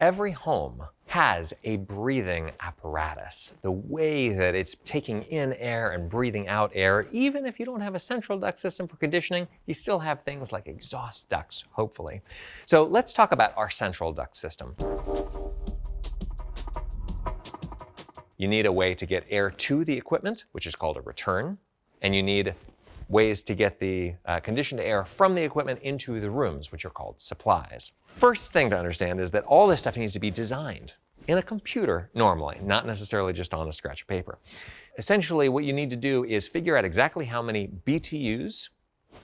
Every home has a breathing apparatus. The way that it's taking in air and breathing out air, even if you don't have a central duct system for conditioning, you still have things like exhaust ducts, hopefully. So let's talk about our central duct system. You need a way to get air to the equipment, which is called a return, and you need ways to get the uh, conditioned air from the equipment into the rooms, which are called supplies. First thing to understand is that all this stuff needs to be designed in a computer normally, not necessarily just on a scratch of paper. Essentially, what you need to do is figure out exactly how many BTUs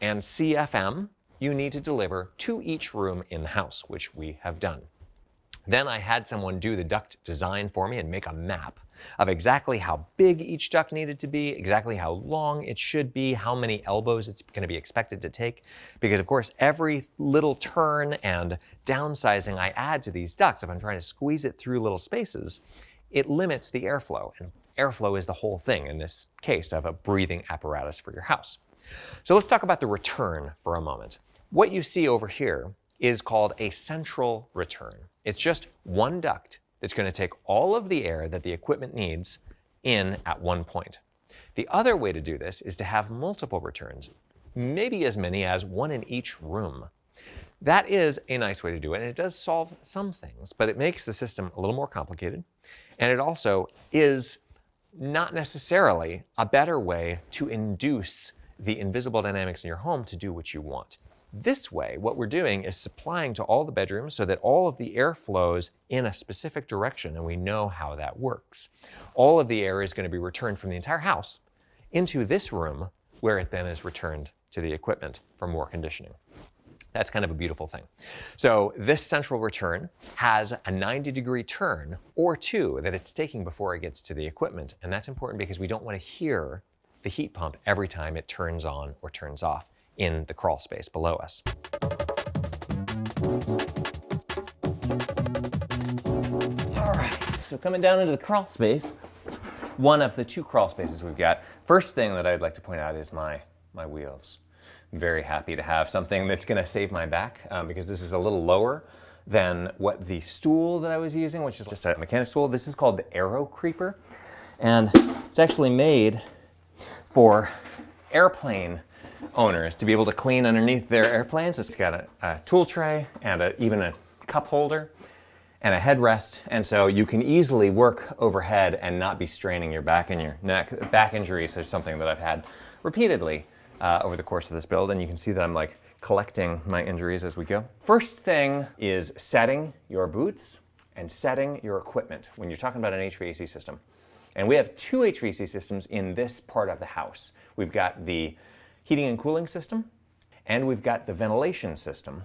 and CFM you need to deliver to each room in the house, which we have done. Then I had someone do the duct design for me and make a map of exactly how big each duct needed to be, exactly how long it should be, how many elbows it's going to be expected to take. Because of course, every little turn and downsizing I add to these ducts, if I'm trying to squeeze it through little spaces, it limits the airflow. And airflow is the whole thing in this case of a breathing apparatus for your house. So let's talk about the return for a moment. What you see over here is called a central return. It's just one duct that's going to take all of the air that the equipment needs in at one point. The other way to do this is to have multiple returns, maybe as many as one in each room. That is a nice way to do it, and it does solve some things, but it makes the system a little more complicated, and it also is not necessarily a better way to induce the invisible dynamics in your home to do what you want. This way, what we're doing is supplying to all the bedrooms so that all of the air flows in a specific direction and we know how that works. All of the air is going to be returned from the entire house into this room where it then is returned to the equipment for more conditioning. That's kind of a beautiful thing. So this central return has a 90 degree turn or two that it's taking before it gets to the equipment. And that's important because we don't want to hear the heat pump every time it turns on or turns off in the crawl space below us. All right, so coming down into the crawl space, one of the two crawl spaces we've got. First thing that I'd like to point out is my, my wheels. I'm very happy to have something that's gonna save my back um, because this is a little lower than what the stool that I was using, which is just a mechanic stool. This is called the Aero Creeper. And it's actually made for airplane owners to be able to clean underneath their airplanes. It's got a, a tool tray and a, even a cup holder and a headrest. And so you can easily work overhead and not be straining your back and your neck. Back injuries are something that I've had repeatedly uh, over the course of this build. And you can see that I'm like collecting my injuries as we go. First thing is setting your boots and setting your equipment when you're talking about an HVAC system. And we have two HVAC systems in this part of the house. We've got the heating and cooling system, and we've got the ventilation system.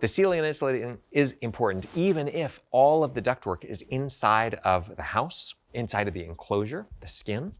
The sealing and insulating is important even if all of the ductwork is inside of the house, inside of the enclosure, the skin,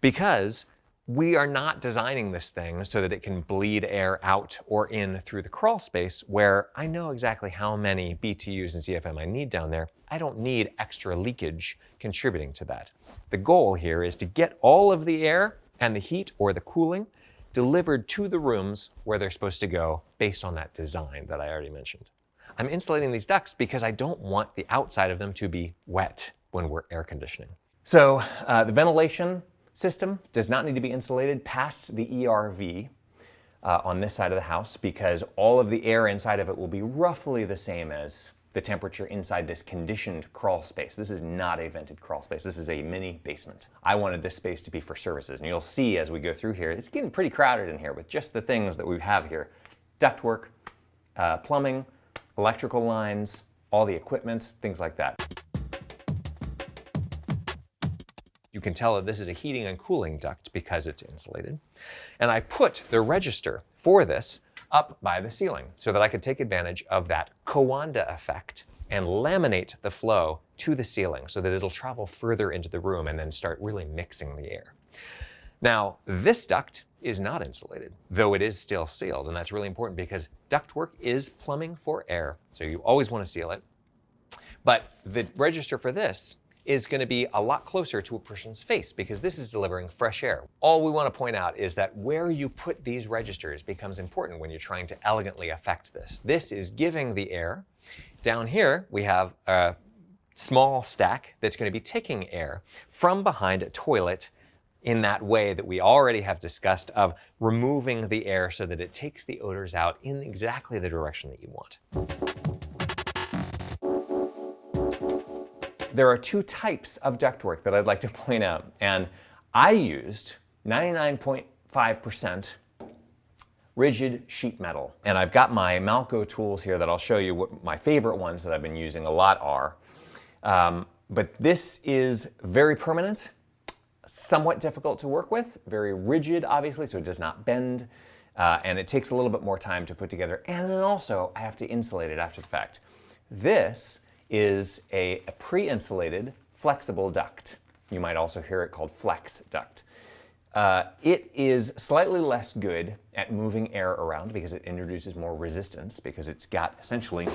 because we are not designing this thing so that it can bleed air out or in through the crawl space where I know exactly how many BTUs and CFM I need down there. I don't need extra leakage contributing to that. The goal here is to get all of the air and the heat or the cooling delivered to the rooms where they're supposed to go based on that design that I already mentioned. I'm insulating these ducts because I don't want the outside of them to be wet when we're air conditioning. So uh, the ventilation system does not need to be insulated past the ERV uh, on this side of the house because all of the air inside of it will be roughly the same as the temperature inside this conditioned crawl space. This is not a vented crawl space. This is a mini basement. I wanted this space to be for services. And you'll see as we go through here, it's getting pretty crowded in here with just the things that we have here. Ductwork, uh, plumbing, electrical lines, all the equipment, things like that. You can tell that this is a heating and cooling duct because it's insulated. And I put the register for this up by the ceiling so that I could take advantage of that Coanda effect and laminate the flow to the ceiling so that it'll travel further into the room and then start really mixing the air. Now, this duct is not insulated, though it is still sealed. And that's really important because ductwork is plumbing for air. So you always want to seal it. But the register for this is going to be a lot closer to a person's face because this is delivering fresh air. All we want to point out is that where you put these registers becomes important when you're trying to elegantly affect this. This is giving the air. Down here, we have a small stack that's going to be taking air from behind a toilet in that way that we already have discussed of removing the air so that it takes the odors out in exactly the direction that you want. There are two types of ductwork that I'd like to point out, and I used 99.5% rigid sheet metal. And I've got my Malco tools here that I'll show you what my favorite ones that I've been using a lot are. Um, but this is very permanent somewhat difficult to work with, very rigid, obviously, so it does not bend, uh, and it takes a little bit more time to put together. And then also, I have to insulate it after the fact. This is a, pre-insulated flexible duct. You might also hear it called flex duct. Uh, it is slightly less good at moving air around because it introduces more resistance because it's got essentially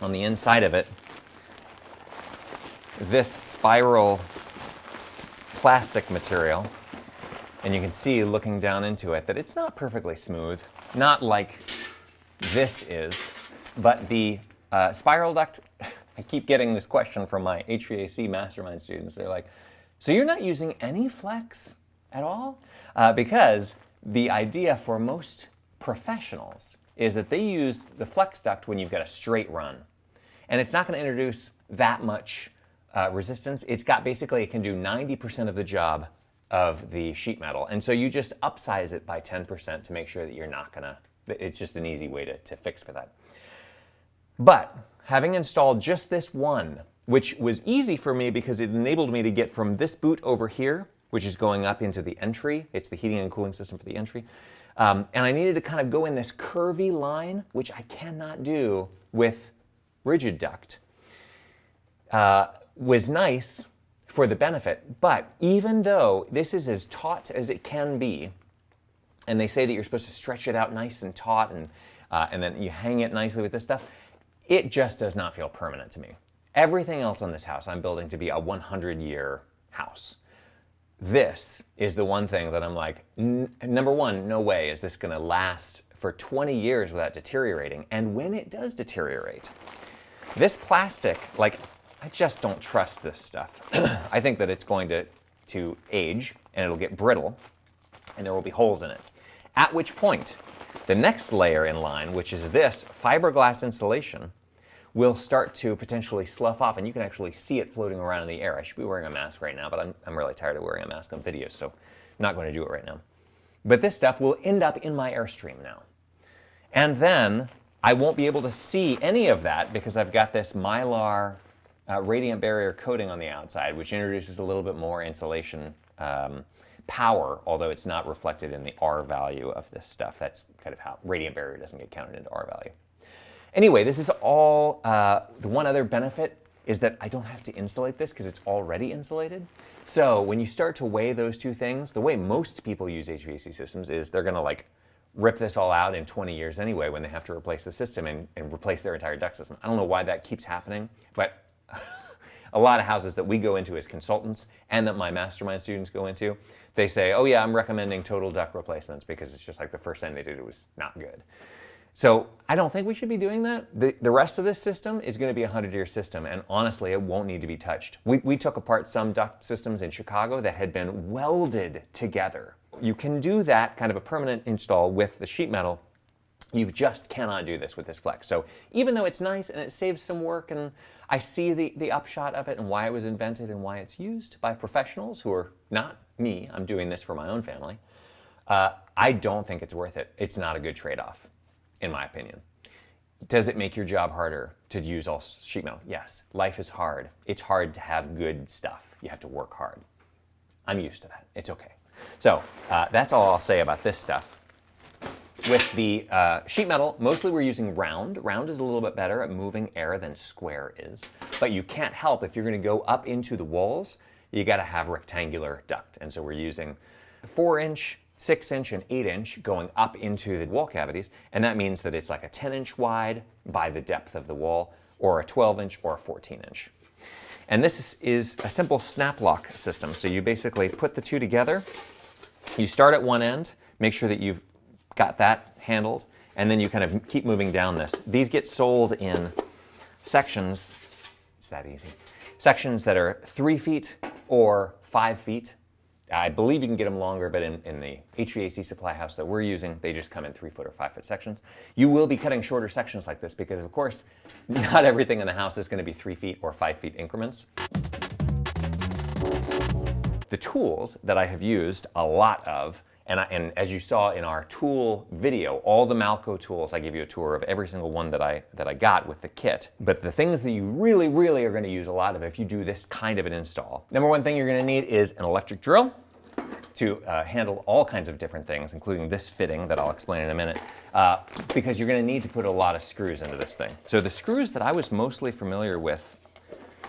on the inside of it this spiral plastic material. And you can see looking down into it that it's not perfectly smooth, not like this is, but the uh, spiral duct, I keep getting this question from my HVAC mastermind students. They're like, so you're not using any flex at all? Uh, because the idea for most professionals is that they use the flex duct when you've got a straight run. And it's not going to introduce that much uh, resistance, it's got basically, it can do 90% of the job of the sheet metal. And so you just upsize it by 10% to make sure that you're not gonna, it's just an easy way to, to fix for that. But having installed just this one, which was easy for me because it enabled me to get from this boot over here, which is going up into the entry, it's the heating and cooling system for the entry, um, and I needed to kind of go in this curvy line, which I cannot do with rigid duct. Uh, was nice for the benefit, but even though this is as taut as it can be, and they say that you're supposed to stretch it out nice and taut and, uh, and then you hang it nicely with this stuff, it just does not feel permanent to me. Everything else on this house I'm building to be a 100 year house. This is the one thing that I'm like, number one, no way is this gonna last for 20 years without deteriorating. And when it does deteriorate, this plastic, like I just don't trust this stuff. I think that it's going to, to age and it'll get brittle and there will be holes in it. At which point, the next layer in line, which is this fiberglass insulation, will start to potentially slough off and you can actually see it floating around in the air. I should be wearing a mask right now, but I'm, I'm really tired of wearing a mask on video, so I'm not going to do it right now. But this stuff will end up in my Airstream now. And then I won't be able to see any of that because I've got this Mylar uh, radiant barrier coating on the outside, which introduces a little bit more insulation um, power, although it's not reflected in the R value of this stuff. That's kind of how radiant barrier doesn't get counted into R value. Anyway, this is all, uh, the one other benefit is that I don't have to insulate this because it's already insulated. So when you start to weigh those two things, the way most people use HVAC systems is they're gonna like rip this all out in 20 years anyway when they have to replace the system and, and replace their entire duct system. I don't know why that keeps happening, but a lot of houses that we go into as consultants and that my mastermind students go into, they say, oh yeah, I'm recommending total duct replacements because it's just like the first thing they did it was not good. So I don't think we should be doing that. The, the rest of this system is going to be a 100-year system, and honestly, it won't need to be touched. We, we took apart some duct systems in Chicago that had been welded together. You can do that kind of a permanent install with the sheet metal you just cannot do this with this Flex. So even though it's nice and it saves some work and I see the, the upshot of it and why it was invented and why it's used by professionals who are not me, I'm doing this for my own family, uh, I don't think it's worth it. It's not a good trade-off, in my opinion. Does it make your job harder to use all sheet metal? Yes. Life is hard. It's hard to have good stuff. You have to work hard. I'm used to that. It's okay. So uh, that's all I'll say about this stuff. With the uh, sheet metal, mostly we're using round. Round is a little bit better at moving air than square is. But you can't help if you're going to go up into the walls, you got to have rectangular duct. And so we're using 4 inch, 6 inch, and 8 inch going up into the wall cavities. And that means that it's like a 10 inch wide by the depth of the wall, or a 12 inch or a 14 inch. And this is, is a simple snap lock system. So you basically put the two together, you start at one end, make sure that you've got that handled, and then you kind of keep moving down this. These get sold in sections, it's that easy, sections that are three feet or five feet. I believe you can get them longer, but in, in the HVAC supply house that we're using, they just come in three foot or five foot sections. You will be cutting shorter sections like this because of course, not everything in the house is gonna be three feet or five feet increments. The tools that I have used a lot of and, I, and, as you saw in our tool video, all the Malco tools, I give you a tour of every single one that I, that I got with the kit. But the things that you really, really are gonna use a lot of if you do this kind of an install. Number one thing you're gonna need is an electric drill to uh, handle all kinds of different things, including this fitting that I'll explain in a minute, uh, because you're gonna need to put a lot of screws into this thing. So the screws that I was mostly familiar with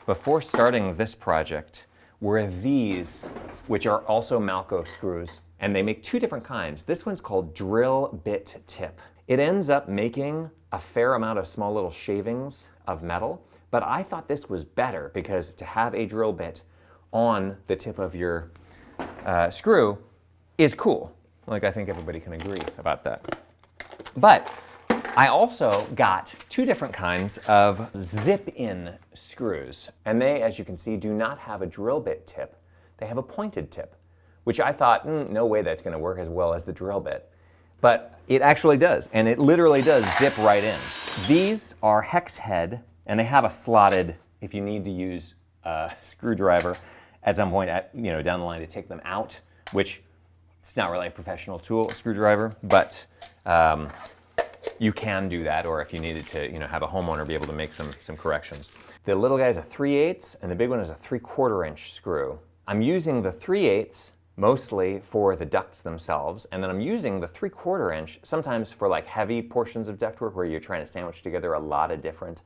before starting this project were these, which are also Malco screws and they make two different kinds. This one's called drill bit tip. It ends up making a fair amount of small little shavings of metal, but I thought this was better because to have a drill bit on the tip of your uh, screw is cool. Like I think everybody can agree about that. But I also got two different kinds of zip-in screws. And they, as you can see, do not have a drill bit tip. They have a pointed tip which I thought, mm, no way that's going to work as well as the drill bit. But it actually does, and it literally does zip right in. These are hex head, and they have a slotted, if you need to use a screwdriver at some point at, you know, down the line to take them out, which it's not really a professional tool, a screwdriver, but um, you can do that, or if you needed to, you know, have a homeowner be able to make some, some corrections. The little guy is a 3 8 and the big one is a 3 quarter inch screw. I'm using the 3 8 mostly for the ducts themselves. And then I'm using the three quarter inch, sometimes for like heavy portions of ductwork where you're trying to sandwich together a lot of different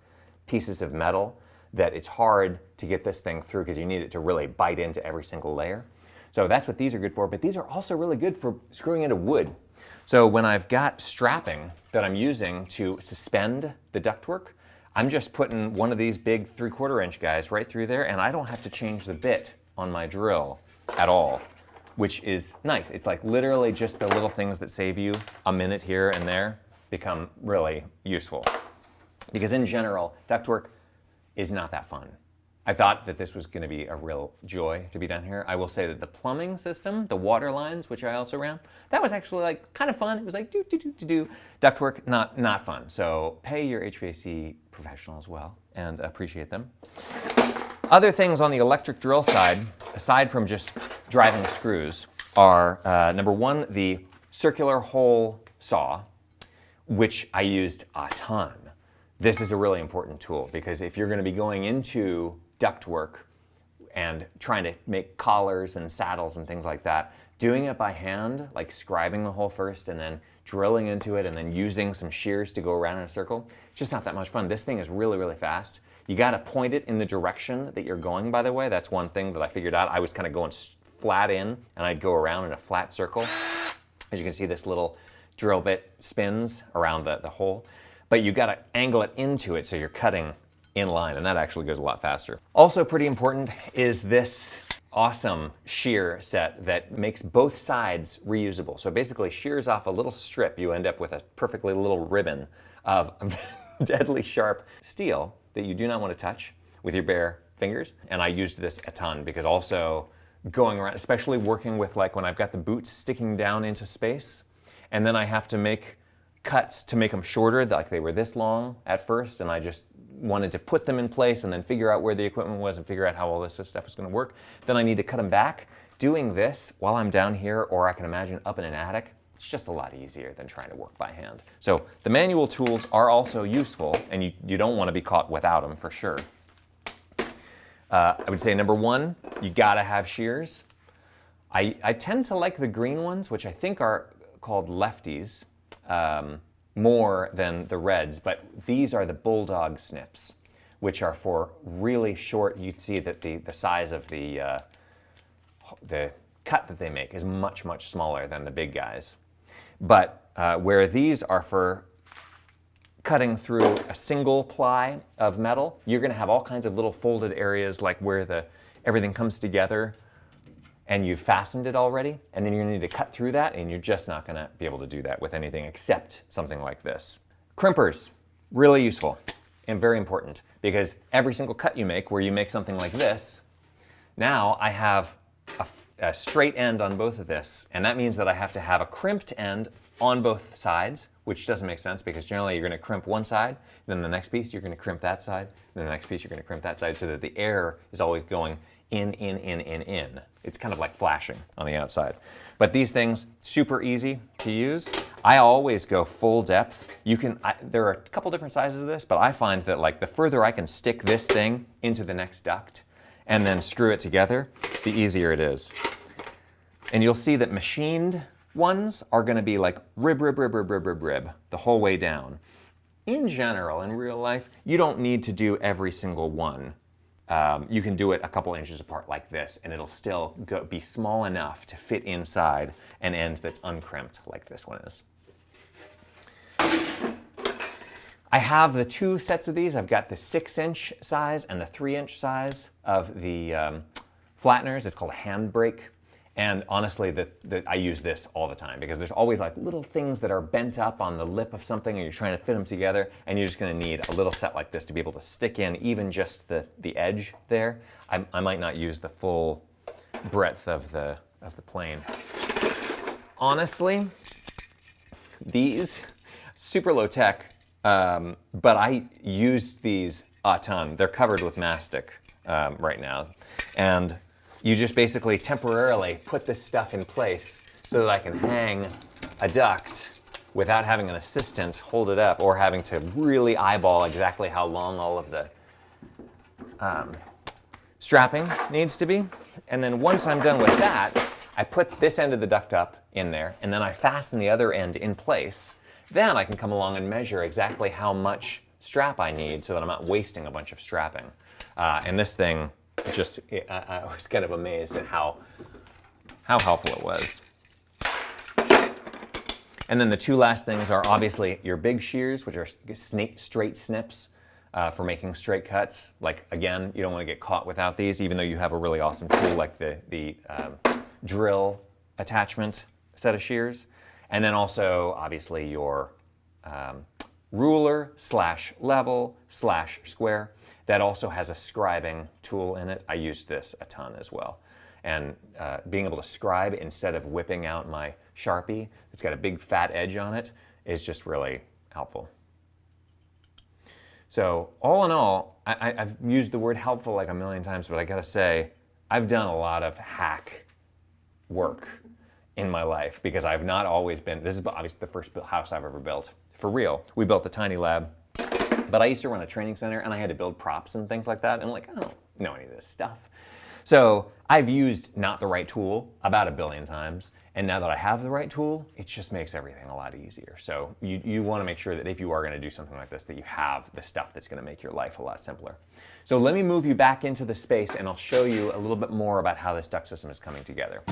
pieces of metal that it's hard to get this thing through because you need it to really bite into every single layer. So that's what these are good for, but these are also really good for screwing into wood. So when I've got strapping that I'm using to suspend the ductwork, I'm just putting one of these big three quarter inch guys right through there and I don't have to change the bit on my drill at all which is nice. It's like literally just the little things that save you a minute here and there become really useful. Because in general, ductwork is not that fun. I thought that this was going to be a real joy to be done here. I will say that the plumbing system, the water lines, which I also ran, that was actually like kind of fun. It was like do do do do do. Ductwork, not not fun. So pay your HVAC professional as well and appreciate them. Other things on the electric drill side, aside from just driving screws, are uh, number one, the circular hole saw, which I used a ton. This is a really important tool because if you're going to be going into ductwork and trying to make collars and saddles and things like that, doing it by hand, like scribing the hole first and then drilling into it and then using some shears to go around in a circle, it's just not that much fun. This thing is really, really fast. You got to point it in the direction that you're going, by the way. That's one thing that I figured out. I was kind of going flat in and I'd go around in a flat circle. As you can see, this little drill bit spins around the, the hole. But you got to angle it into it so you're cutting in line, and that actually goes a lot faster. Also pretty important is this awesome shear set that makes both sides reusable. So basically shears off a little strip, you end up with a perfectly little ribbon of deadly sharp steel that you do not want to touch with your bare fingers. And I used this a ton because also going around, especially working with like when I've got the boots sticking down into space, and then I have to make cuts to make them shorter, like they were this long at first, and I just wanted to put them in place and then figure out where the equipment was and figure out how all this stuff was going to work. Then I need to cut them back. Doing this while I'm down here, or I can imagine up in an attic, it's just a lot easier than trying to work by hand. So the manual tools are also useful, and you, you don't want to be caught without them for sure. Uh, I would say number one, you gotta have shears. I, I tend to like the green ones, which I think are called lefties, um, more than the reds, but these are the bulldog snips, which are for really short, you'd see that the, the size of the, uh, the cut that they make is much, much smaller than the big guys. But uh, where these are for cutting through a single ply of metal, you're going to have all kinds of little folded areas like where the everything comes together and you've fastened it already, and then you're to need to cut through that, and you're just not going to be able to do that with anything except something like this. Crimpers, really useful and very important because every single cut you make where you make something like this, now I have a, a straight end on both of this, and that means that I have to have a crimped end on both sides, which doesn't make sense because generally you're going to crimp one side, then the next piece you're going to crimp that side, then the next piece you're going to crimp that side so that the air is always going in, in, in, in, in. It's kind of like flashing on the outside. But these things, super easy to use. I always go full depth. You can, I, there are a couple different sizes of this, but I find that like the further I can stick this thing into the next duct and then screw it together, the easier it is. And you'll see that machined ones are gonna be like rib, rib, rib, rib, rib, rib, rib, the whole way down. In general, in real life, you don't need to do every single one um, you can do it a couple inches apart like this and it'll still go, be small enough to fit inside an end that's uncrimped like this one is. I have the two sets of these. I've got the six inch size and the three inch size of the um, flatteners. It's called handbrake and honestly, the, the, I use this all the time because there's always like little things that are bent up on the lip of something and you're trying to fit them together and you're just gonna need a little set like this to be able to stick in even just the, the edge there. I, I might not use the full breadth of the, of the plane. Honestly, these, super low tech, um, but I use these a ton. They're covered with mastic um, right now. And you just basically temporarily put this stuff in place so that I can hang a duct without having an assistant hold it up or having to really eyeball exactly how long all of the um, strapping needs to be. And then once I'm done with that, I put this end of the duct up in there and then I fasten the other end in place. Then I can come along and measure exactly how much strap I need so that I'm not wasting a bunch of strapping. Uh, and this thing just, I, I was kind of amazed at how, how helpful it was. And then the two last things are obviously your big shears, which are snake, straight snips uh, for making straight cuts. Like again, you don't want to get caught without these, even though you have a really awesome tool like the, the um, drill attachment set of shears. And then also, obviously, your um, ruler slash level slash square that also has a scribing tool in it. I use this a ton as well. And uh, being able to scribe instead of whipping out my Sharpie it's got a big fat edge on it is just really helpful. So all in all, I, have used the word helpful like a million times, but I gotta say, I've done a lot of hack work in my life because I've not always been, this is obviously the first house I've ever built. For real, we built a tiny lab but I used to run a training center and I had to build props and things like that. And like, I don't know any of this stuff. So I've used not the right tool about a billion times. And now that I have the right tool, it just makes everything a lot easier. So you, you want to make sure that if you are going to do something like this, that you have the stuff that's going to make your life a lot simpler. So let me move you back into the space and I'll show you a little bit more about how this duct system is coming together.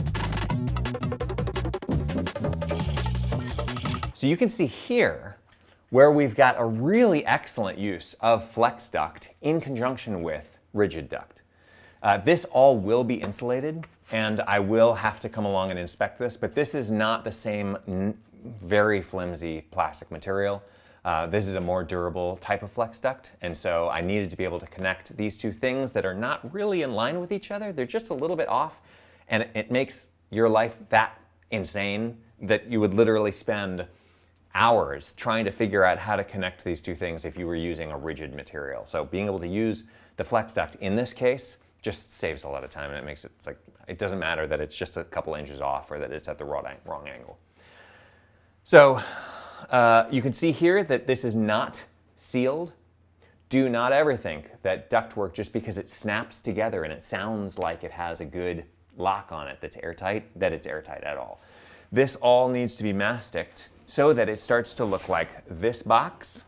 So you can see here where we've got a really excellent use of flex duct in conjunction with rigid duct. Uh, this all will be insulated and I will have to come along and inspect this, but this is not the same very flimsy plastic material. Uh, this is a more durable type of flex duct, and so I needed to be able to connect these two things that are not really in line with each other. They're just a little bit off, and it makes your life that insane that you would literally spend hours trying to figure out how to connect these two things if you were using a rigid material. So being able to use the flex duct in this case just saves a lot of time and it makes it, it's like, it doesn't matter that it's just a couple inches off or that it's at the wrong, angle. So uh, you can see here that this is not sealed. Do not ever think that ductwork, just because it snaps together and it sounds like it has a good lock on it that's airtight, that it's airtight at all. This all needs to be masticed so that it starts to look like this box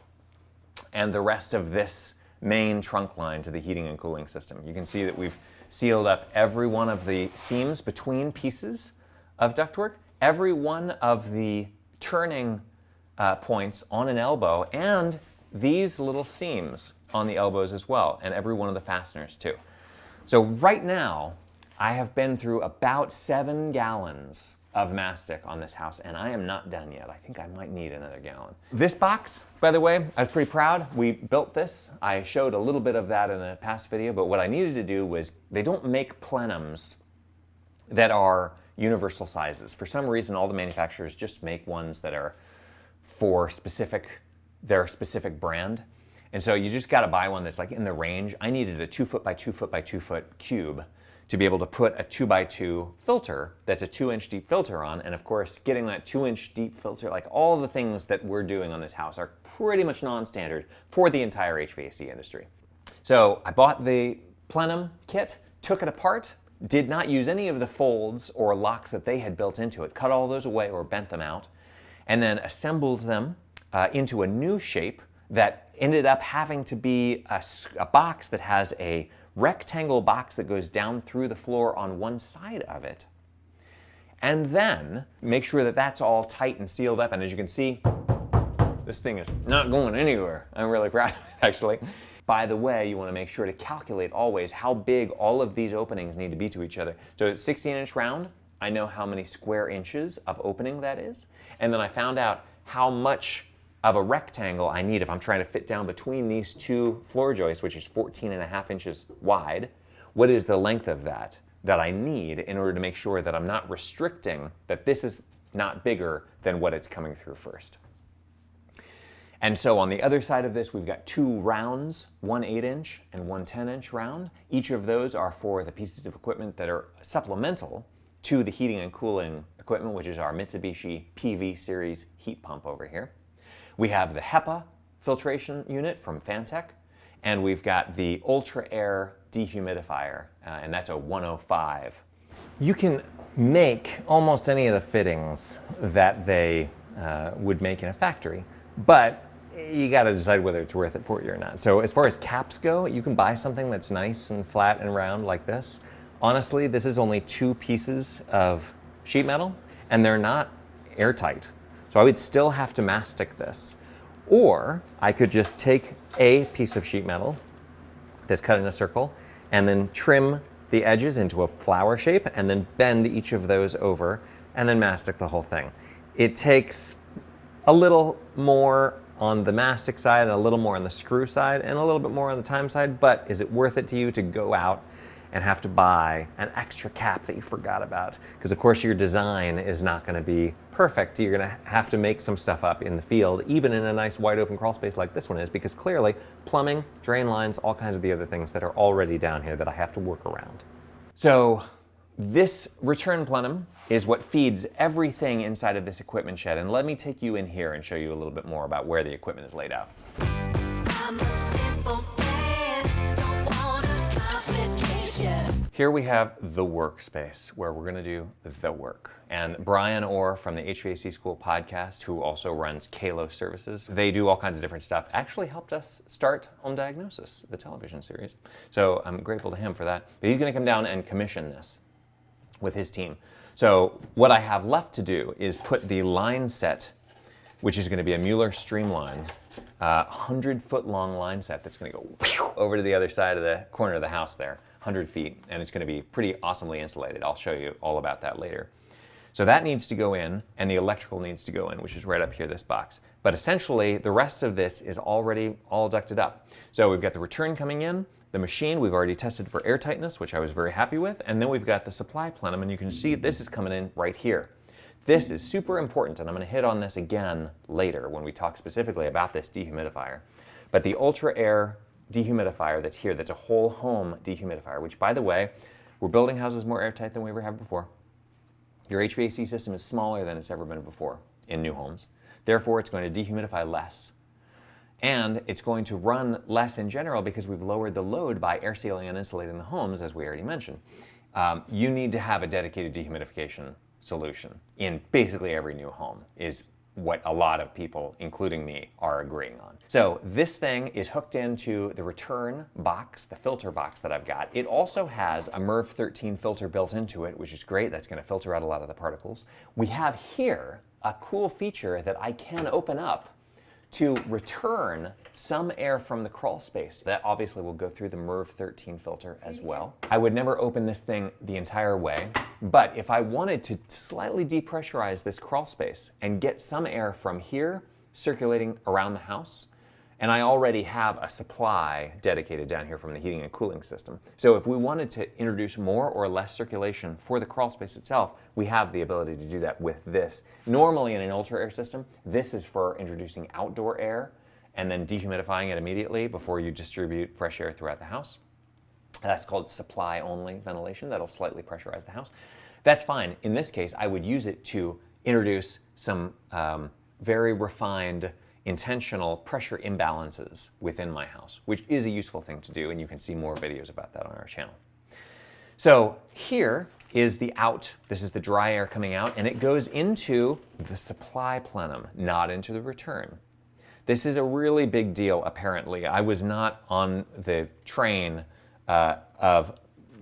and the rest of this main trunk line to the heating and cooling system. You can see that we've sealed up every one of the seams between pieces of ductwork, every one of the turning uh, points on an elbow, and these little seams on the elbows as well, and every one of the fasteners too. So right now, I have been through about seven gallons of mastic on this house, and I am not done yet. I think I might need another gallon. This box, by the way, I was pretty proud. We built this. I showed a little bit of that in a past video, but what I needed to do was, they don't make plenums that are universal sizes. For some reason, all the manufacturers just make ones that are for specific, their specific brand. And so you just gotta buy one that's like in the range. I needed a two foot by two foot by two foot cube to be able to put a 2 by 2 filter that's a 2 inch deep filter on. And of course, getting that 2 inch deep filter, like all the things that we're doing on this house are pretty much non-standard for the entire HVAC industry. So I bought the plenum kit, took it apart, did not use any of the folds or locks that they had built into it, cut all those away or bent them out, and then assembled them uh, into a new shape that ended up having to be a, a box that has a rectangle box that goes down through the floor on one side of it. And then make sure that that's all tight and sealed up. And as you can see, this thing is not going anywhere. I'm really proud of it, actually. By the way, you want to make sure to calculate always how big all of these openings need to be to each other. So it's 16 inch round. I know how many square inches of opening that is. And then I found out how much of a rectangle I need if I'm trying to fit down between these two floor joists, which is 14 and a half inches wide, what is the length of that that I need in order to make sure that I'm not restricting, that this is not bigger than what it's coming through first. And so on the other side of this, we've got two rounds, one 8-inch and one 10-inch round. Each of those are for the pieces of equipment that are supplemental to the heating and cooling equipment, which is our Mitsubishi PV series heat pump over here. We have the HEPA filtration unit from Fantech, and we've got the Ultra-Aire dehumidifier, uh, and that's a 105. You can make almost any of the fittings that they uh, would make in a factory, but you got to decide whether it's worth it for you or not. So as far as caps go, you can buy something that's nice and flat and round like this. Honestly, this is only two pieces of sheet metal, and they're not airtight. So I would still have to mastic this. Or I could just take a piece of sheet metal that's cut in a circle and then trim the edges into a flower shape and then bend each of those over and then mastic the whole thing. It takes a little more on the mastic side and a little more on the screw side and a little bit more on the time side, but is it worth it to you to go out and have to buy an extra cap that you forgot about. Because of course your design is not gonna be perfect. You're gonna have to make some stuff up in the field, even in a nice wide open crawl space like this one is, because clearly plumbing, drain lines, all kinds of the other things that are already down here that I have to work around. So this return plenum is what feeds everything inside of this equipment shed. And let me take you in here and show you a little bit more about where the equipment is laid out. Here we have the workspace where we're going to do the work. And Brian Orr from the HVAC School podcast, who also runs Kalos Services, they do all kinds of different stuff, actually helped us start Home Diagnosis, the television series. So I'm grateful to him for that. But he's going to come down and commission this with his team. So what I have left to do is put the line set, which is going to be a Mueller Streamline, uh, 100 foot long line set that's going to go over to the other side of the corner of the house there. 100 feet, and it's going to be pretty awesomely insulated. I'll show you all about that later. So that needs to go in, and the electrical needs to go in, which is right up here, this box. But essentially, the rest of this is already all ducted up. So we've got the return coming in, the machine we've already tested for airtightness, which I was very happy with, and then we've got the supply plenum, and you can see this is coming in right here. This is super important, and I'm going to hit on this again later when we talk specifically about this dehumidifier. But the Ultra-Aire dehumidifier that's here, that's a whole home dehumidifier, which by the way, we're building houses more airtight than we ever have before. Your HVAC system is smaller than it's ever been before in new homes. Therefore, it's going to dehumidify less. And it's going to run less in general because we've lowered the load by air sealing and insulating the homes, as we already mentioned. Um, you need to have a dedicated dehumidification solution in basically every new home is what a lot of people, including me, are agreeing on. So this thing is hooked into the return box, the filter box that I've got. It also has a MERV 13 filter built into it, which is great. That's gonna filter out a lot of the particles. We have here a cool feature that I can open up to return some air from the crawl space. That obviously will go through the MERV 13 filter as well. I would never open this thing the entire way, but if I wanted to slightly depressurize this crawl space and get some air from here circulating around the house, and I already have a supply dedicated down here from the heating and cooling system. So if we wanted to introduce more or less circulation for the crawl space itself, we have the ability to do that with this. Normally in an ultra air system, this is for introducing outdoor air and then dehumidifying it immediately before you distribute fresh air throughout the house. That's called supply only ventilation. That'll slightly pressurize the house. That's fine. In this case, I would use it to introduce some um, very refined intentional pressure imbalances within my house, which is a useful thing to do, and you can see more videos about that on our channel. So here is the out, this is the dry air coming out, and it goes into the supply plenum, not into the return. This is a really big deal, apparently. I was not on the train uh, of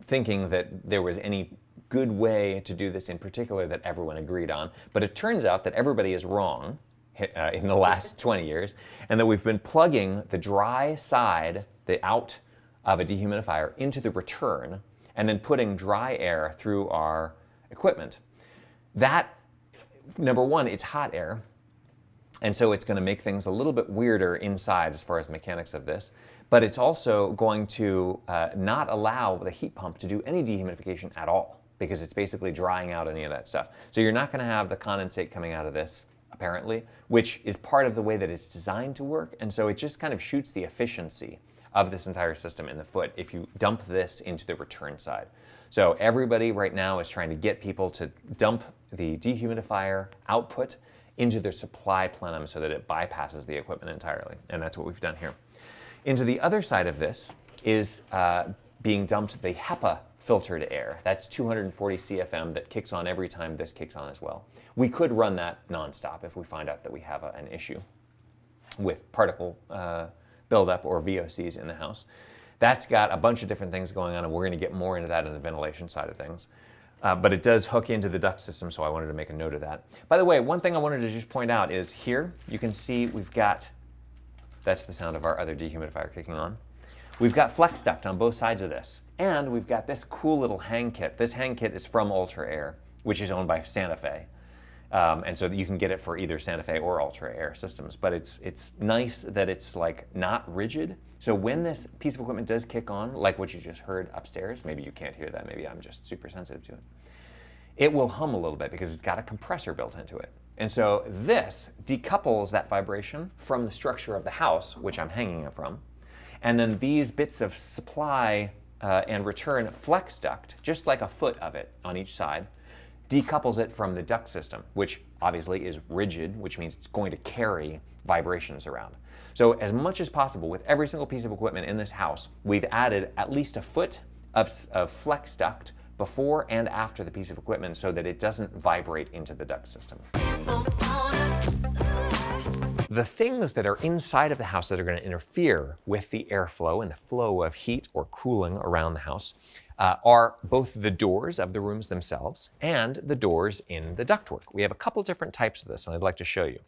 thinking that there was any good way to do this in particular that everyone agreed on, but it turns out that everybody is wrong, uh, in the last 20 years, and that we've been plugging the dry side, the out of a dehumidifier, into the return, and then putting dry air through our equipment. That, number one, it's hot air, and so it's going to make things a little bit weirder inside as far as mechanics of this, but it's also going to uh, not allow the heat pump to do any dehumidification at all because it's basically drying out any of that stuff. So you're not going to have the condensate coming out of this apparently, which is part of the way that it's designed to work. And so it just kind of shoots the efficiency of this entire system in the foot if you dump this into the return side. So everybody right now is trying to get people to dump the dehumidifier output into their supply plenum so that it bypasses the equipment entirely. And that's what we've done here. Into the other side of this is uh, being dumped the HEPA filtered air. That's 240 CFM that kicks on every time this kicks on as well. We could run that nonstop if we find out that we have a, an issue with particle uh, buildup or VOCs in the house. That's got a bunch of different things going on, and we're going to get more into that in the ventilation side of things. Uh, but it does hook into the duct system, so I wanted to make a note of that. By the way, one thing I wanted to just point out is here, you can see we've got, that's the sound of our other dehumidifier kicking on. We've got flex duct on both sides of this. And we've got this cool little hang kit. This hang kit is from Ultra-Aire, which is owned by Santa Fe. Um, and so you can get it for either Santa Fe or Ultra-Aire systems. But it's, it's nice that it's like not rigid. So when this piece of equipment does kick on, like what you just heard upstairs, maybe you can't hear that, maybe I'm just super sensitive to it, it will hum a little bit because it's got a compressor built into it. And so this decouples that vibration from the structure of the house, which I'm hanging it from. And then these bits of supply uh, and return flex duct, just like a foot of it on each side, decouples it from the duct system, which obviously is rigid, which means it's going to carry vibrations around. So as much as possible with every single piece of equipment in this house, we've added at least a foot of, of flex duct before and after the piece of equipment so that it doesn't vibrate into the duct system. The things that are inside of the house that are going to interfere with the airflow and the flow of heat or cooling around the house uh, are both the doors of the rooms themselves and the doors in the ductwork. We have a couple different types of this, and I'd like to show you.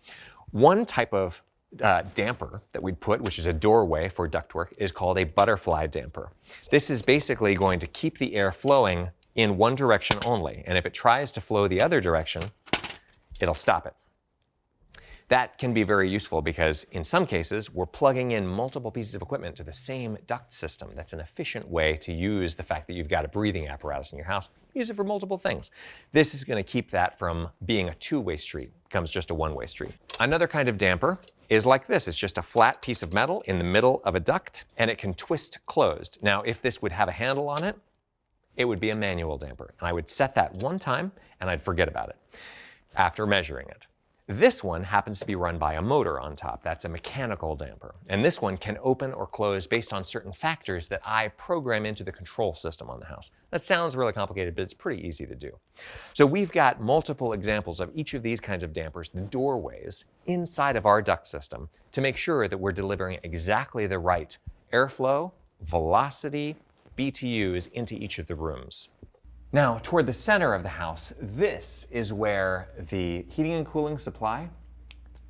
One type of uh, damper that we'd put, which is a doorway for ductwork, is called a butterfly damper. This is basically going to keep the air flowing in one direction only, and if it tries to flow the other direction, it'll stop it. That can be very useful because in some cases, we're plugging in multiple pieces of equipment to the same duct system. That's an efficient way to use the fact that you've got a breathing apparatus in your house. Use it for multiple things. This is going to keep that from being a two-way street. It becomes just a one-way street. Another kind of damper is like this. It's just a flat piece of metal in the middle of a duct, and it can twist closed. Now, if this would have a handle on it, it would be a manual damper. And I would set that one time, and I'd forget about it after measuring it. This one happens to be run by a motor on top. That's a mechanical damper. And this one can open or close based on certain factors that I program into the control system on the house. That sounds really complicated, but it's pretty easy to do. So we've got multiple examples of each of these kinds of dampers, the doorways, inside of our duct system to make sure that we're delivering exactly the right airflow, velocity, BTUs into each of the rooms. Now, toward the center of the house, this is where the heating and cooling supply,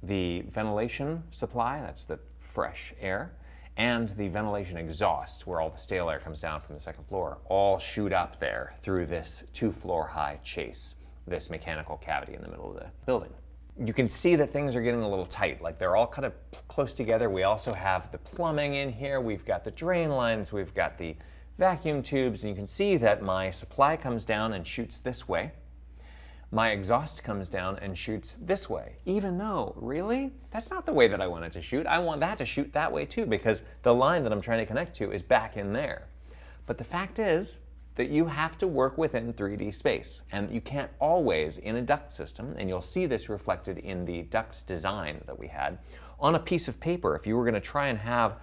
the ventilation supply, that's the fresh air, and the ventilation exhaust, where all the stale air comes down from the second floor, all shoot up there through this two floor high chase, this mechanical cavity in the middle of the building. You can see that things are getting a little tight, like they're all kind of close together. We also have the plumbing in here, we've got the drain lines, we've got the vacuum tubes, and you can see that my supply comes down and shoots this way my exhaust comes down and shoots this way, even though, really, that's not the way that I want it to shoot. I want that to shoot that way too, because the line that I'm trying to connect to is back in there. But the fact is that you have to work within 3D space, and you can't always in a duct system, and you'll see this reflected in the duct design that we had, on a piece of paper, if you were gonna try and have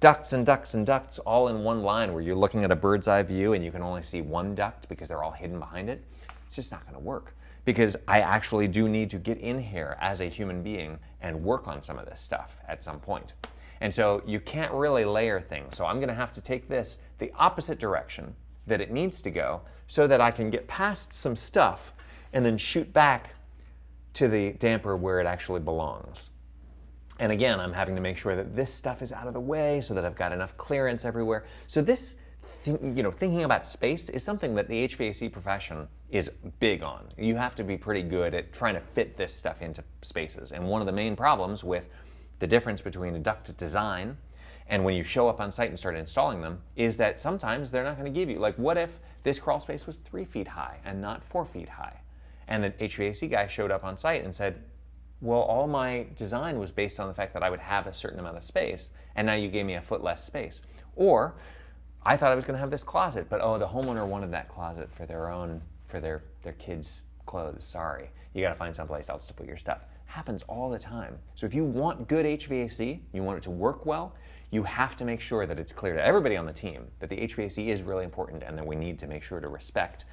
ducts and ducts and ducts all in one line where you're looking at a bird's eye view and you can only see one duct because they're all hidden behind it, it's just not gonna work because I actually do need to get in here as a human being and work on some of this stuff at some point. And so you can't really layer things. So I'm gonna have to take this the opposite direction that it needs to go so that I can get past some stuff and then shoot back to the damper where it actually belongs. And again, I'm having to make sure that this stuff is out of the way so that I've got enough clearance everywhere. So this you know, thinking about space is something that the HVAC profession is big on. You have to be pretty good at trying to fit this stuff into spaces. And one of the main problems with the difference between a duct design and when you show up on site and start installing them is that sometimes they're not going to give you, like what if this crawl space was three feet high and not four feet high? And the HVAC guy showed up on site and said, well, all my design was based on the fact that I would have a certain amount of space, and now you gave me a foot less space. Or I thought I was going to have this closet, but oh, the homeowner wanted that closet for their own, for their, their kids' clothes. Sorry. You got to find someplace else to put your stuff. Happens all the time. So if you want good HVAC, you want it to work well, you have to make sure that it's clear to everybody on the team that the HVAC is really important and that we need to make sure to respect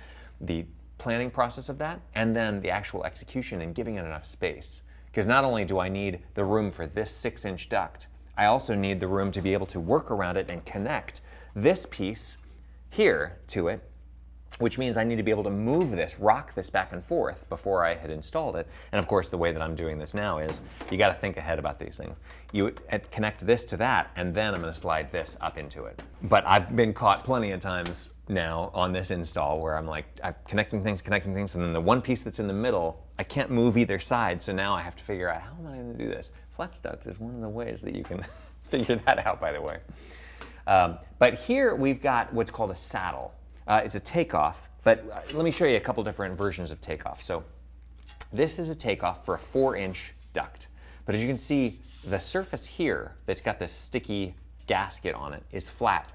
the planning process of that and then the actual execution and giving it enough space. Because not only do I need the room for this six inch duct, I also need the room to be able to work around it and connect this piece here to it, which means I need to be able to move this, rock this back and forth before I had installed it. And of course, the way that I'm doing this now is you got to think ahead about these things. You connect this to that, and then I'm going to slide this up into it. But I've been caught plenty of times now on this install where I'm like, I'm connecting things, connecting things, and then the one piece that's in the middle, I can't move either side. So now I have to figure out how am I going to do this? Flex duct is one of the ways that you can figure that out, by the way. Um, but here we've got what's called a saddle. Uh, it's a takeoff, but uh, let me show you a couple different versions of takeoff. So this is a takeoff for a four inch duct. But as you can see, the surface here that's got this sticky gasket on it is flat.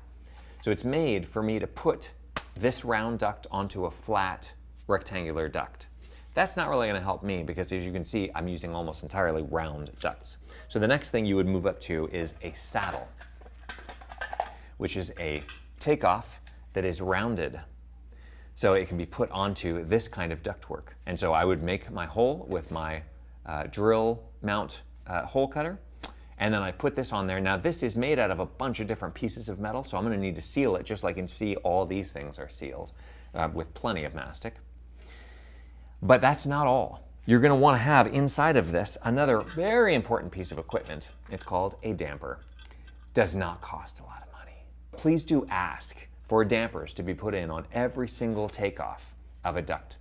So it's made for me to put this round duct onto a flat rectangular duct. That's not really gonna help me because as you can see, I'm using almost entirely round ducts. So the next thing you would move up to is a saddle which is a takeoff that is rounded. So it can be put onto this kind of ductwork. And so I would make my hole with my uh, drill mount uh, hole cutter, and then I put this on there. Now this is made out of a bunch of different pieces of metal, so I'm gonna need to seal it just like you can see all these things are sealed uh, with plenty of mastic. But that's not all. You're gonna wanna have inside of this another very important piece of equipment. It's called a damper. Does not cost a lot of money. please do ask for dampers to be put in on every single takeoff of a duct.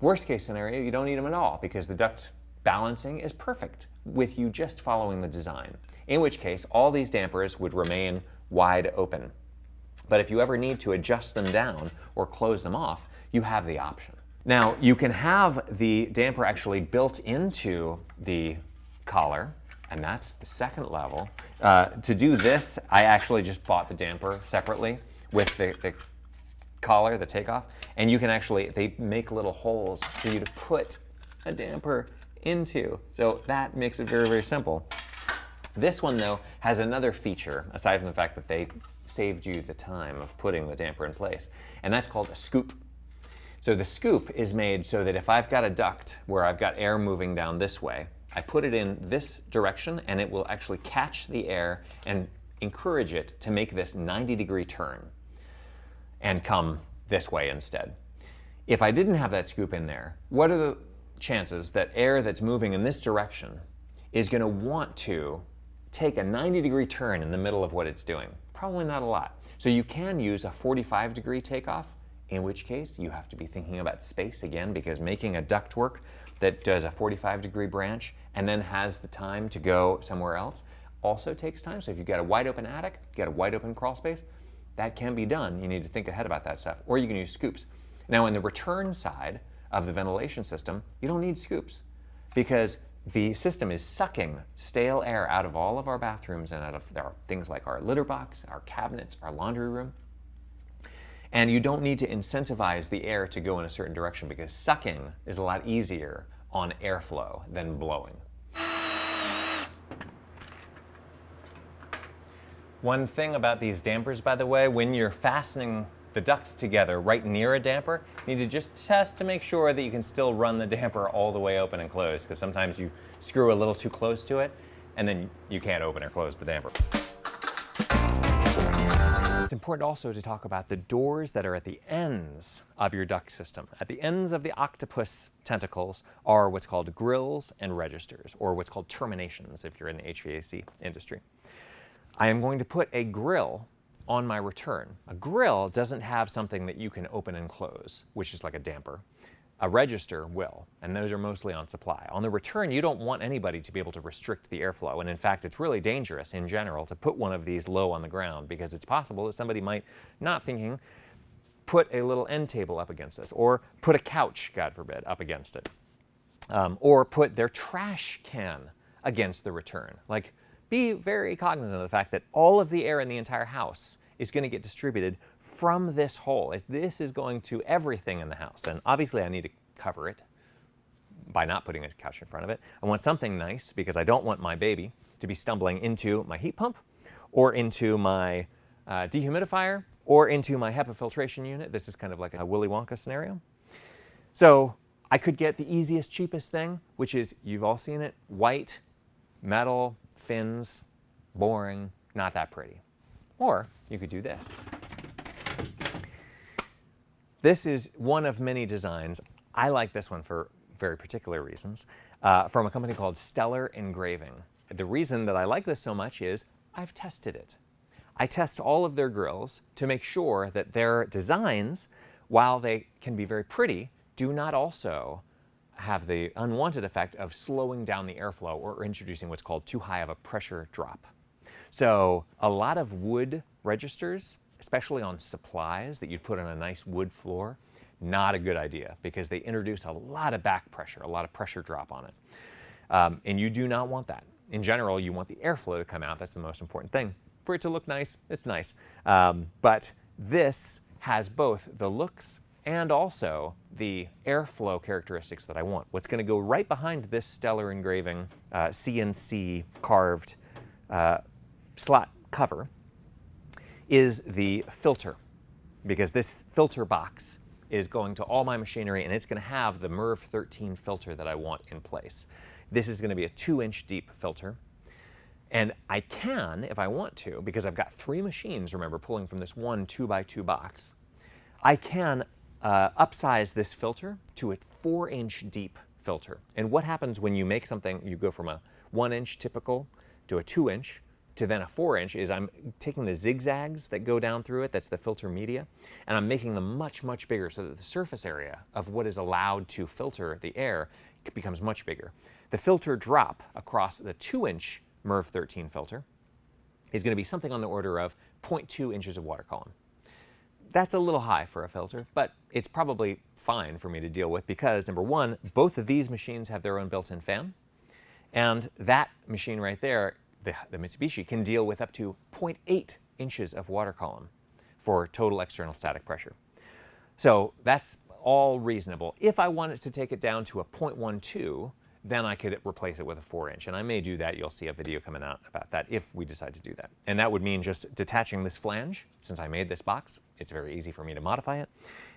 Worst case scenario, you don't need them at all because the duct balancing is perfect with you just following the design, in which case all these dampers would remain wide open. But if you ever need to adjust them down or close them off, you have the option. Now, you can have the damper actually built into the collar and that's the second level. Uh, to do this, I actually just bought the damper separately with the, the collar, the takeoff, and you can actually, they make little holes for you to put a damper into. So that makes it very, very simple. This one though has another feature, aside from the fact that they saved you the time of putting the damper in place, and that's called a scoop. So the scoop is made so that if I've got a duct where I've got air moving down this way, I put it in this direction and it will actually catch the air and encourage it to make this 90 degree turn and come this way instead. If I didn't have that scoop in there, what are the chances that air that's moving in this direction is going to want to take a 90 degree turn in the middle of what it's doing. Probably not a lot. So you can use a 45 degree takeoff, in which case you have to be thinking about space again because making a ductwork that does a 45 degree branch and then has the time to go somewhere else also takes time. So if you've got a wide open attic, you've got a wide open crawl space, that can be done. You need to think ahead about that stuff. Or you can use scoops. Now in the return side of the ventilation system, you don't need scoops because the system is sucking stale air out of all of our bathrooms and out of our, things like our litter box, our cabinets, our laundry room. And you don't need to incentivize the air to go in a certain direction because sucking is a lot easier on airflow than blowing. One thing about these dampers, by the way, when you're fastening the ducts together right near a damper, you need to just test to make sure that you can still run the damper all the way open and closed because sometimes you screw a little too close to it and then you can't open or close the damper. It's important also to talk about the doors that are at the ends of your duct system. At the ends of the octopus tentacles are what's called grills and registers, or what's called terminations if you're in the HVAC industry. I am going to put a grill on my return. A grill doesn't have something that you can open and close, which is like a damper. A register will, and those are mostly on supply. On the return, you don't want anybody to be able to restrict the airflow, and in fact, it's really dangerous in general to put one of these low on the ground because it's possible that somebody might, not thinking, put a little end table up against this, or put a couch, God forbid, up against it, um, or put their trash can against the return. Like, be very cognizant of the fact that all of the air in the entire house is going to get distributed from this hole. As this is going to everything in the house. And obviously I need to cover it by not putting a couch in front of it. I want something nice because I don't want my baby to be stumbling into my heat pump or into my uh, dehumidifier or into my HEPA filtration unit. This is kind of like a Willy Wonka scenario. So I could get the easiest, cheapest thing, which is, you've all seen it, white, metal, fins, boring, not that pretty. Or you could do this. This is one of many designs. I like this one for very particular reasons, uh, from a company called Stellar Engraving. The reason that I like this so much is I've tested it. I test all of their grills to make sure that their designs, while they can be very pretty, do not also have the unwanted effect of slowing down the airflow or introducing what's called too high of a pressure drop. So a lot of wood registers, especially on supplies that you'd put on a nice wood floor, not a good idea because they introduce a lot of back pressure, a lot of pressure drop on it. Um, and you do not want that. In general, you want the airflow to come out. That's the most important thing. For it to look nice, it's nice. Um, but this has both the looks and also the airflow characteristics that I want. What's going to go right behind this stellar engraving uh, CNC carved uh, slot cover is the filter because this filter box is going to all my machinery and it's going to have the MERV 13 filter that I want in place. This is going to be a two inch deep filter. And I can, if I want to, because I've got three machines, remember, pulling from this one two by two box, I can uh, upsize this filter to a four inch deep filter. And what happens when you make something, you go from a one inch typical to a two inch to then a four inch is I'm taking the zigzags that go down through it, that's the filter media, and I'm making them much, much bigger so that the surface area of what is allowed to filter the air becomes much bigger. The filter drop across the two inch MERV 13 filter is going to be something on the order of 0.2 inches of water column. That's a little high for a filter, but it's probably fine for me to deal with because number one, both of these machines have their own built-in fan. And that machine right there, the, the Mitsubishi, can deal with up to 0.8 inches of water column for total external static pressure. So that's all reasonable. If I wanted to take it down to a 0.12, then I could replace it with a 4 inch. And I may do that. You'll see a video coming out about that if we decide to do that. And that would mean just detaching this flange. Since I made this box, it's very easy for me to modify it.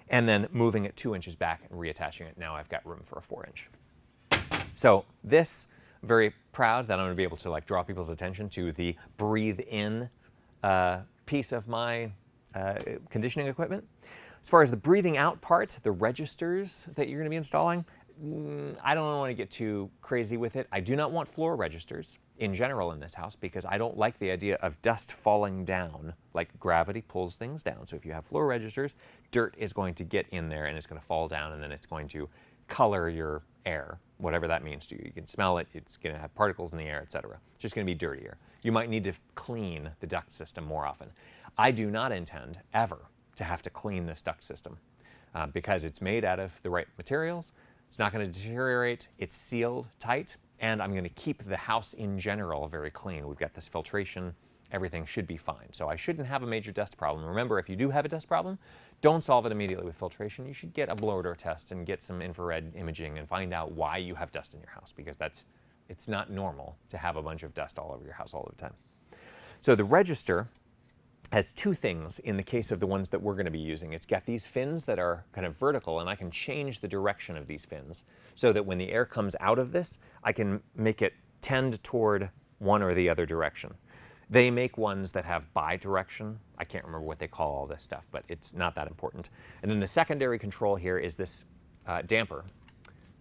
And then moving it 2 inches back and reattaching it. Now I've got room for a 4 inch. So this, very proud that I'm going to be able to like draw people's attention to the breathe in uh, piece of my uh, conditioning equipment. As far as the breathing out part, the registers that you're going to be installing, I don't want to get too crazy with it. I do not want floor registers in general in this house because I don't like the idea of dust falling down. Like gravity pulls things down. So if you have floor registers, dirt is going to get in there and it's going to fall down and then it's going to color your air, whatever that means to you. You can smell it, it's going to have particles in the air, etc. It's just going to be dirtier. You might need to clean the duct system more often. I do not intend ever to have to clean this duct system uh, because it's made out of the right materials. It's not going to deteriorate. It's sealed tight. And I'm going to keep the house in general very clean. We've got this filtration. Everything should be fine. So I shouldn't have a major dust problem. Remember, if you do have a dust problem, don't solve it immediately with filtration. You should get a blower door test and get some infrared imaging and find out why you have dust in your house because that's it's not normal to have a bunch of dust all over your house all the time. So the register has two things in the case of the ones that we're going to be using. It's got these fins that are kind of vertical, and I can change the direction of these fins so that when the air comes out of this, I can make it tend toward one or the other direction. They make ones that have bi-direction. I can't remember what they call all this stuff, but it's not that important. And then the secondary control here is this uh, damper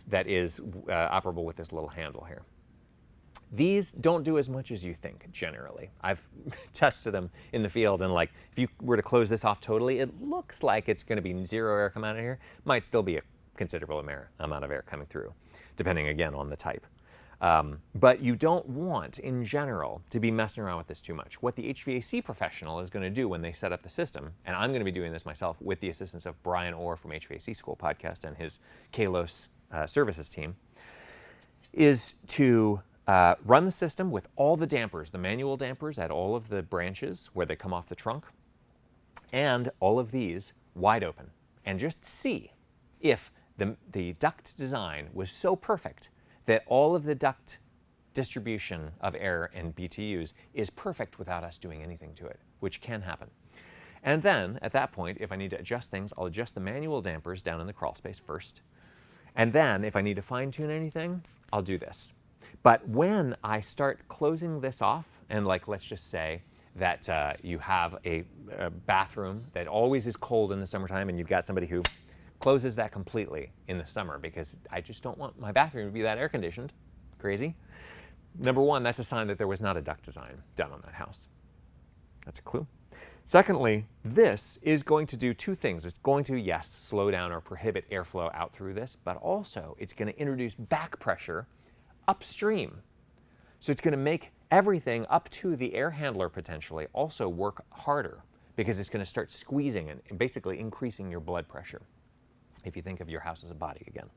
that is uh, operable with this little handle here. These don't do as much as you think, generally. I've tested them in the field, and like, if you were to close this off totally, it looks like it's gonna be zero air coming out of here. Might still be a considerable amount of air coming through, depending again on the type. Um, but you don't want, in general, to be messing around with this too much. What the HVAC professional is going to do when they set up the system, and I'm going to be doing this myself with the assistance of Bryan Orr from HVAC School Podcast and his Kalos uh, services team, is to uh, run the system with all the dampers, the manual dampers at all of the branches where they come off the trunk, and all of these wide open, and just see if the, the duct design was so perfect that all of the duct distribution of air and BTUs is perfect without us doing anything to it, which can happen. And then, at that point, if I need to adjust things, I'll adjust the manual dampers down in the crawl space first. And then, if I need to fine tune anything, I'll do this. But when I start closing this off, and like let's just say that uh, you have a, a, bathroom that always is cold in the summertime and you've got somebody who closes that completely in the summer because I just don't want my bathroom to be that air conditioned. Crazy. Number one, that's a sign that there was not a duct design done on that house. That's a clue. Secondly, this is going to do two things. It's going to, yes, slow down or prohibit airflow out through this, but also it's going to introduce back pressure upstream. So it's going to make everything up to the air handler potentially also work harder because it's going to start squeezing and basically increasing your blood pressure if you think of your house as a body again.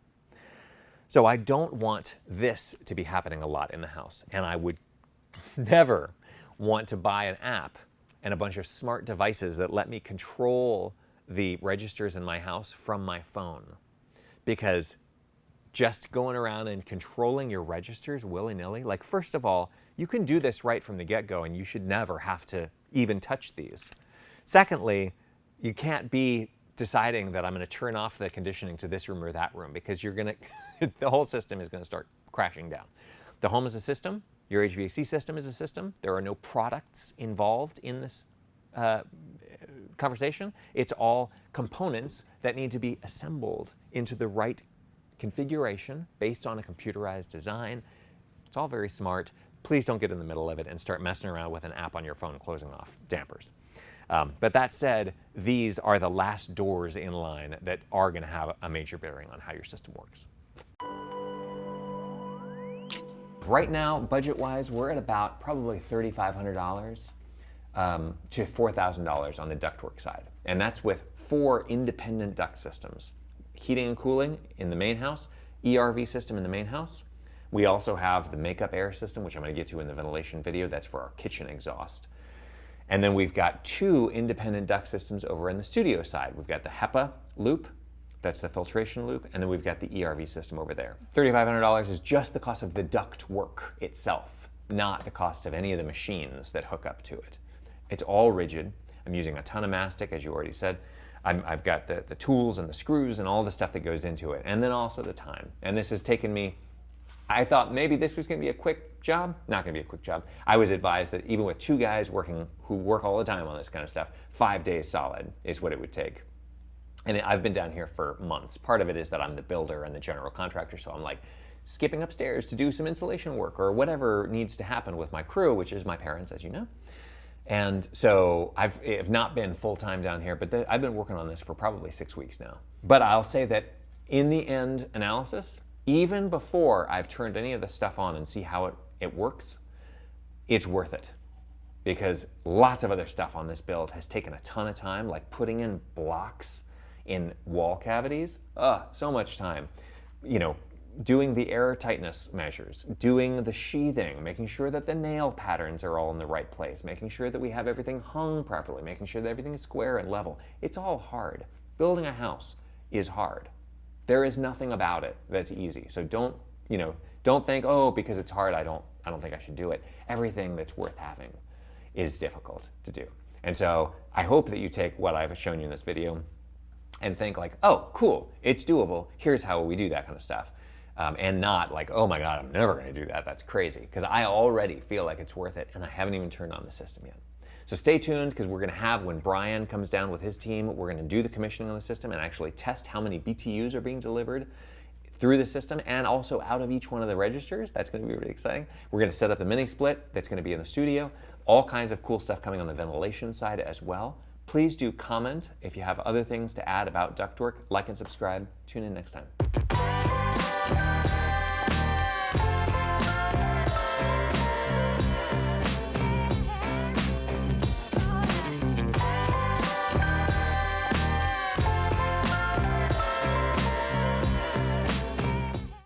So I don't want this to be happening a lot in the house, and I would never want to buy an app and a bunch of smart devices that let me control the registers in my house from my phone because just going around and controlling your registers willy-nilly, like first of all, you can do this right from the get-go and you should never have to even touch these. Secondly, you can't be deciding that I'm going to turn off the conditioning to this room or that room because you're going to, the whole system is going to start crashing down. The home is a system. Your HVAC system is a system. There are no products involved in this uh, conversation. It's all components that need to be assembled into the right configuration based on a computerized design. It's all very smart. Please don't get in the middle of it and start messing around with an app on your phone closing off dampers. Um, but that said, these are the last doors in line that are going to have a major bearing on how your system works. Right now, budget-wise, we're at about probably $3,500 um, to $4,000 on the ductwork side. And that's with four independent duct systems heating and cooling in the main house, ERV system in the main house. We also have the makeup air system, which I'm going to get to in the ventilation video. That's for our kitchen exhaust. And then we've got two independent duct systems over in the studio side. We've got the HEPA loop, that's the filtration loop, and then we've got the ERV system over there. $3,500 is just the cost of the duct work itself, not the cost of any of the machines that hook up to it. It's all rigid. I'm using a ton of mastic, as you already said. I have got the, the tools and the screws and all the stuff that goes into it, and then also the time. And this has taken me, I thought maybe this was gonna be a quick job. Not gonna be a quick job. I was advised that even with two guys working who work all the time on this kind of stuff, five days solid is what it would take. And I've been down here for months. Part of it is that I'm the builder and the general contractor, so I'm like skipping upstairs to do some insulation work or whatever needs to happen with my crew, which is my parents, as you know. And so I've, I've not been full time down here, but the, I've been working on this for probably six weeks now. But I'll say that in the end analysis, even before I've turned any of the stuff on and see how it, it works, it's worth it. Because lots of other stuff on this build has taken a ton of time, like putting in blocks in wall cavities. Ugh, so much time. You know, doing the air tightness measures, doing the sheathing, making sure that the nail patterns are all in the right place, making sure that we have everything hung properly, making sure that everything is square and level. It's all hard. Building a house is hard. There is nothing about it that's easy. So don't, you know, don't think, oh, because it's hard, I don't, I don't think I should do it. Everything that's worth having is difficult to do. And so I hope that you take what I've shown you in this video and think like, oh, cool, it's doable. Here's how we do that kind of stuff um, and not like, oh my God, I'm never going to do that. That's crazy. Because I already feel like it's worth it, and I haven't even turned on the system yet. So stay tuned because we're going to have, when Bryan comes down with his team, we're going to do the commissioning on the system and actually test how many BTUs are being delivered through the system and also out of each one of the registers. That's going to be really exciting. We're going to set up the mini split that's going to be in the studio. All kinds of cool stuff coming on the ventilation side as well. Please do comment if you have other things to add about ductwork. Like and subscribe. Tune in next time.